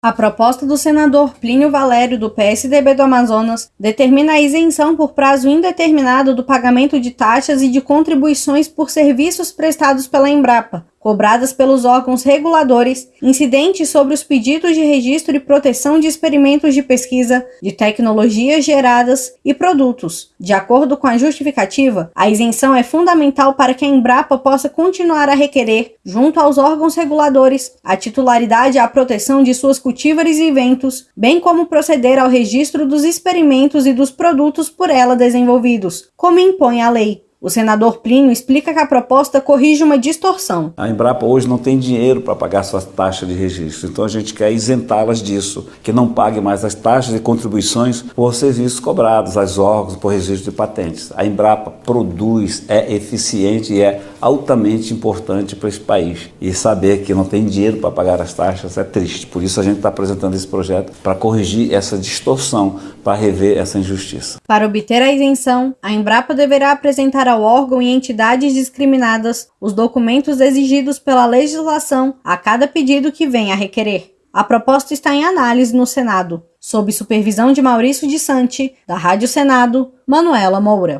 A proposta do senador Plínio Valério, do PSDB do Amazonas, determina a isenção por prazo indeterminado do pagamento de taxas e de contribuições por serviços prestados pela Embrapa, cobradas pelos órgãos reguladores, incidentes sobre os pedidos de registro e proteção de experimentos de pesquisa, de tecnologias geradas e produtos. De acordo com a justificativa, a isenção é fundamental para que a Embrapa possa continuar a requerer, junto aos órgãos reguladores, a titularidade e a proteção de suas cultívares e ventos, bem como proceder ao registro dos experimentos e dos produtos por ela desenvolvidos, como impõe a lei. O senador Plínio explica que a proposta corrige uma distorção. A Embrapa hoje não tem dinheiro para pagar suas taxas de registro, então a gente quer isentá-las disso, que não pague mais as taxas e contribuições por serviços cobrados aos órgãos por registro de patentes. A Embrapa produz, é eficiente e é altamente importante para esse país. E saber que não tem dinheiro para pagar as taxas é triste. Por isso a gente está apresentando esse projeto para corrigir essa distorção, para rever essa injustiça. Para obter a isenção, a Embrapa deverá apresentar ao órgão e entidades discriminadas os documentos exigidos pela legislação a cada pedido que venha a requerer. A proposta está em análise no Senado, sob supervisão de Maurício de Santi, da Rádio Senado, Manuela Moura.